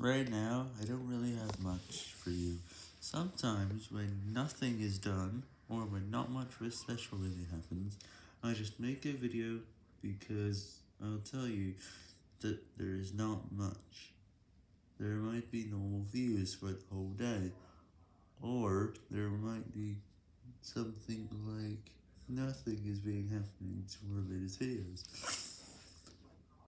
Right now, I don't really have much for you. Sometimes, when nothing is done, or when not much special really happens, I just make a video because I'll tell you that there is not much. There might be normal views for the whole day, or there might be something like nothing is being happening to our latest videos.